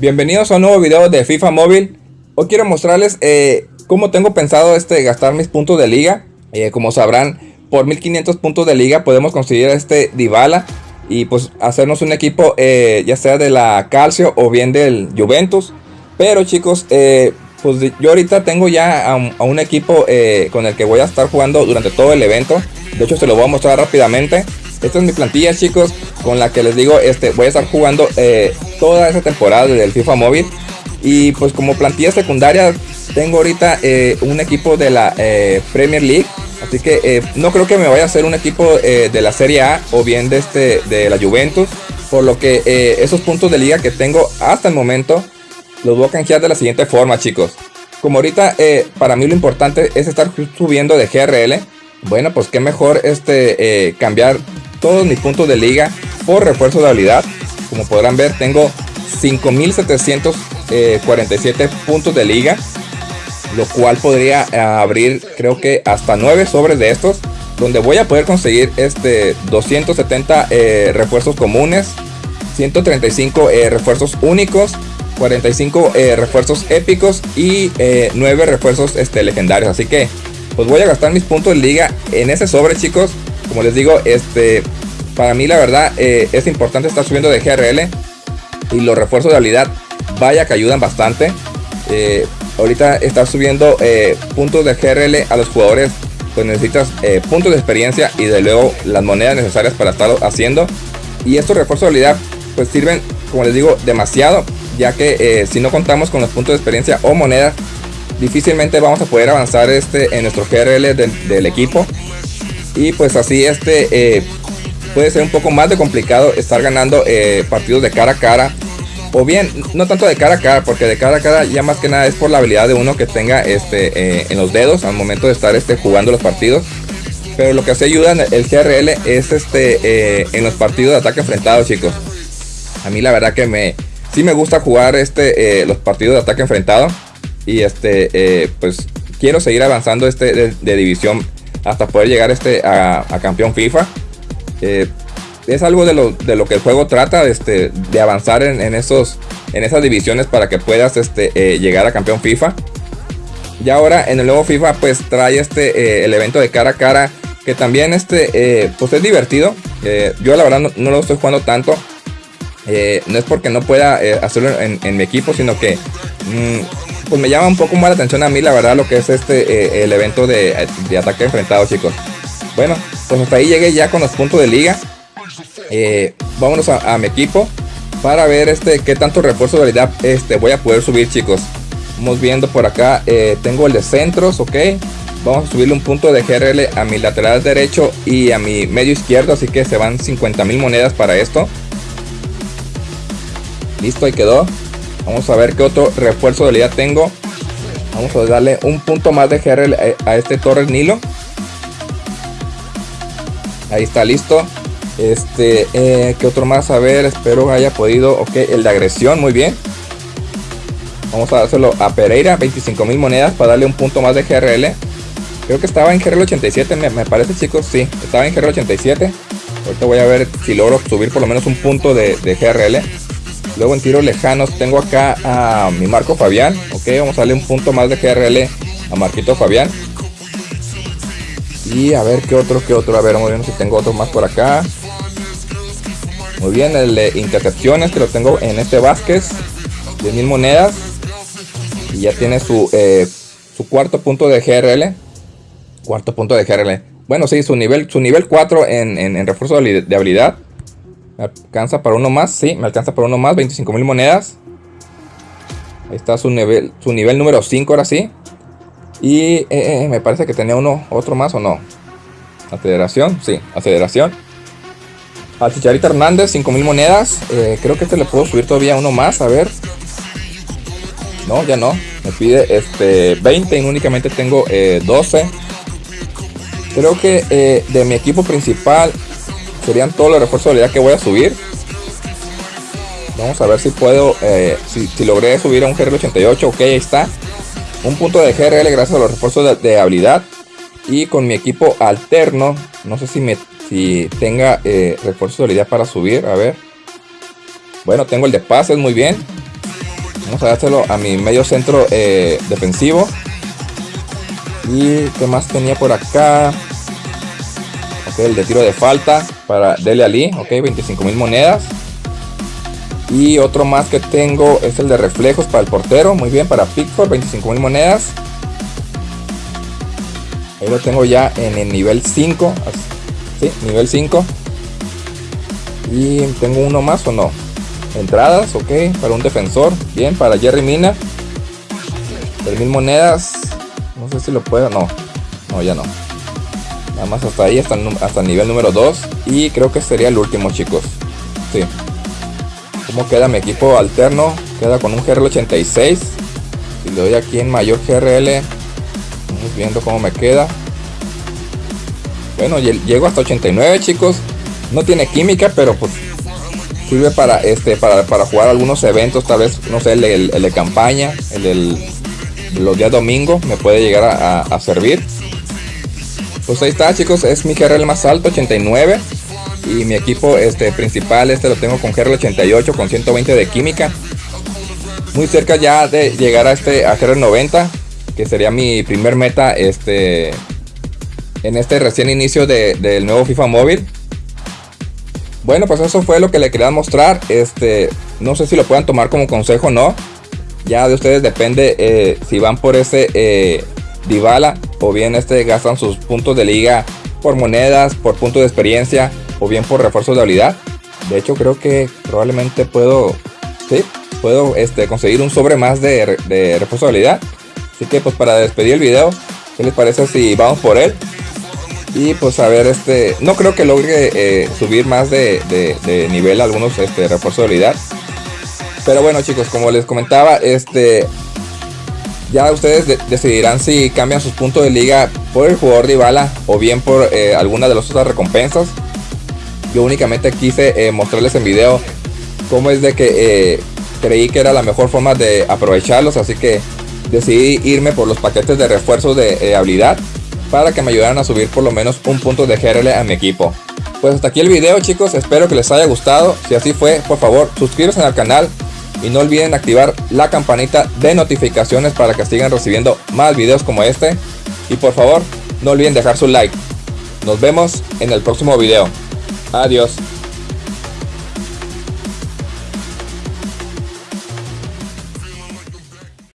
Bienvenidos a un nuevo video de FIFA Móvil. Hoy quiero mostrarles eh, cómo tengo pensado este, gastar mis puntos de liga. Eh, como sabrán, por 1500 puntos de liga podemos conseguir este Dybala y pues hacernos un equipo eh, ya sea de la Calcio o bien del Juventus. Pero chicos, pues yo ahorita tengo ya a un, equipo con el que voy a estar jugando durante todo el evento. De hecho se lo voy a mostrar rápidamente. Esta es mi plantilla chicos con la que les digo este voy a estar jugando toda esa temporada del FIFA Móvil. Y pues como plantilla secundaria tengo ahorita eh, un equipo de la eh, Premier League. Así que eh, no creo que me vaya a hacer un equipo de la Serie A o bien de, este, de la Juventus. Por lo que esos puntos de liga que tengo hasta el momento los voy a canjear de la siguiente forma chicos. Como ahorita para mí lo importante es estar subiendo de GRL. Bueno pues qué mejor este, cambiar todos mis puntos de liga por refuerzo de habilidad. Como podrán ver, tengo 5747 puntos de liga. Lo cual podría eh, abrir, creo que hasta 9 sobres de estos. Donde voy a poder conseguir este 270 eh, refuerzos comunes. 135 eh, refuerzos únicos. 45 refuerzos épicos y 9 refuerzos este, legendarios. Así que pues voy a gastar mis puntos de liga en ese sobre chicos. Como les digo, este para mí la verdad eh, es importante estar subiendo de GRL y los refuerzos de habilidad vaya que ayudan bastante. Eh, ahorita estar subiendo eh, puntos de GRL a los jugadores pues necesitas puntos de experiencia y de luego las monedas necesarias para estarlo haciendo. Y estos refuerzos de habilidad pues sirven como les digo demasiado ya que si no contamos con los puntos de experiencia o monedas difícilmente vamos a poder avanzar este en nuestro GRL del, equipo y pues así este puede ser un poco más de complicado estar ganando eh, partidos de cara a cara. O bien, no tanto de cara a cara, porque de cara a cara ya más que nada es por la habilidad de uno que tenga este, eh, en los dedos al momento de estar este, jugando los partidos. Pero lo que hace ayuda en el GRL es este, eh, en los partidos de ataque enfrentado, chicos. A mí la verdad que me, sí me gusta jugar este, los partidos de ataque enfrentado. Y este, pues quiero seguir avanzando este de, división hasta poder llegar este a campeón FIFA. Eh, es algo de lo, de lo, que el juego trata, este, de avanzar en, esos, en esas divisiones para que puedas este, eh, llegar a campeón FIFA. Y ahora en el nuevo FIFA pues trae este, eh, el evento de cara a cara que también este, pues es divertido. yo la verdad no, lo estoy jugando tanto. no es porque no pueda hacerlo en, mi equipo, sino que mm, pues me llama un poco más la atención a mí la verdad lo que es este el evento de, de ataque enfrentado chicos. Bueno, pues hasta ahí llegué ya con los puntos de liga. Eh, vámonos a, mi equipo para ver este qué tanto refuerzo de habilidad este, voy a poder subir chicos. Vamos viendo por acá, eh, tengo el de centros, ok. Vamos a subirle un punto de GRL a mi lateral derecho y a mi medio izquierdo, así que se van 50 mil monedas para esto. Listo, ahí quedó. Vamos a ver qué otro refuerzo de habilidad tengo. Vamos a darle un punto más de GRL a, a este Torres Nilo. Ahí está listo. Este, eh, ¿qué otro más? A ver, espero haya podido. Ok, el de agresión, muy bien. Vamos a dárselo a Pereira, 25 mil monedas para darle un punto más de GRL. Creo que estaba en GRL 87, me, parece chicos, sí, estaba en GRL 87. Ahorita voy a ver si logro subir por lo menos un punto de GRL. Luego en tiros lejanos tengo acá a mi Marco Fabián. Ok, vamos a darle un punto más de GRL a Marquito Fabián. Y a ver qué otro, qué otro. A ver, vamos si tengo otro más por acá. Muy bien, el de intercepciones que lo tengo en este Vázquez. 10 mil monedas. Y ya tiene su, eh, su cuarto punto de GRL. Cuarto punto de GRL. Bueno, sí, su nivel, su nivel 4 en, refuerzo de, habilidad. Alcanza para uno más, sí, me alcanza para uno más. 25 mil monedas. Ahí está su nivel, su nivel número 5 ahora sí. Y eh, eh, me parece que tenía uno, otro más o no. La federación, sí, la federación. Al Chicharito Hernández, 5000 monedas. Eh, creo que este le puedo subir todavía uno más, a ver. No, ya no. Me pide este 20 y únicamente tengo 12. Creo que de mi equipo principal serían todos los refuerzos de habilidad que voy a subir. Vamos a ver si puedo, si, si, logré subir a un GR88. Ok, ahí está un punto de GRL gracias a los refuerzos de, habilidad. Y con mi equipo alterno, no sé si, me, si tenga eh, refuerzo de habilidad para subir. A ver. Bueno, tengo el de pases, muy bien. Vamos a dárselo a mi medio centro eh, defensivo. Y qué más tenía por acá. Ok, el de tiro de falta para Dele Ali. Ok, 25 mil monedas. Y otro más que tengo es el de reflejos para el portero. Muy bien, para Pickford, 25 mil monedas. Ahí lo tengo ya en el nivel 5. Sí, nivel 5. Y tengo uno más o no. Entradas, ok, para un defensor. Bien, para Jerry Mina. mil monedas. No sé si lo puedo. No, no, ya no. Nada más hasta ahí, hasta, hasta el nivel número 2. Y creo que sería el último, chicos. Sí. ¿Cómo queda mi equipo alterno? Queda con un GRL 86. Si le doy aquí en mayor GRL. Vamos viendo cómo me queda. Bueno, llego hasta 89, chicos. No tiene química, pero pues sirve para este para, para jugar algunos eventos, tal vez, no sé, el, de campaña, el del los días domingo me puede llegar a, servir. Pues ahí está chicos, es mi GRL más alto, 89. Y mi equipo este, principal, este lo tengo con GRL 88 con 120 de química. Muy cerca ya de llegar a este a GRL 90, que sería mi primer meta este en este recién inicio del nuevo FIFA móvil. Bueno, pues eso fue lo que le quería mostrar. Este, no sé si lo puedan tomar como consejo o no. Ya de ustedes depende eh, si van por ese eh, Dybala o bien este gastan sus puntos de liga por monedas, por puntos de experiencia o bien por refuerzo de habilidad. De hecho, creo que probablemente puedo, sí, puedo este, conseguir un sobre más de, de refuerzo de habilidad. Así que pues para despedir el video, ¿qué les parece si vamos por él? Y pues a ver, este, no creo que logre eh, subir más de, nivel algunos este, refuerzo de habilidad. Pero bueno chicos, como les comentaba, este, ya ustedes decidirán si cambian sus puntos de liga por el jugador de Ibala o bien por eh, alguna de las otras recompensas. Yo únicamente quise eh, mostrarles en video cómo es de que creí que era la mejor forma de aprovecharlos, así que decidí irme por los paquetes de refuerzos de habilidad para que me ayudaran a subir por lo menos un punto de GRL a mi equipo. Pues hasta aquí el video chicos, espero que les haya gustado, si así fue por favor suscríbanse al canal y no olviden activar la campanita de notificaciones para que sigan recibiendo más videos como este y por favor no olviden dejar su like. Nos vemos en el próximo video. Adiós.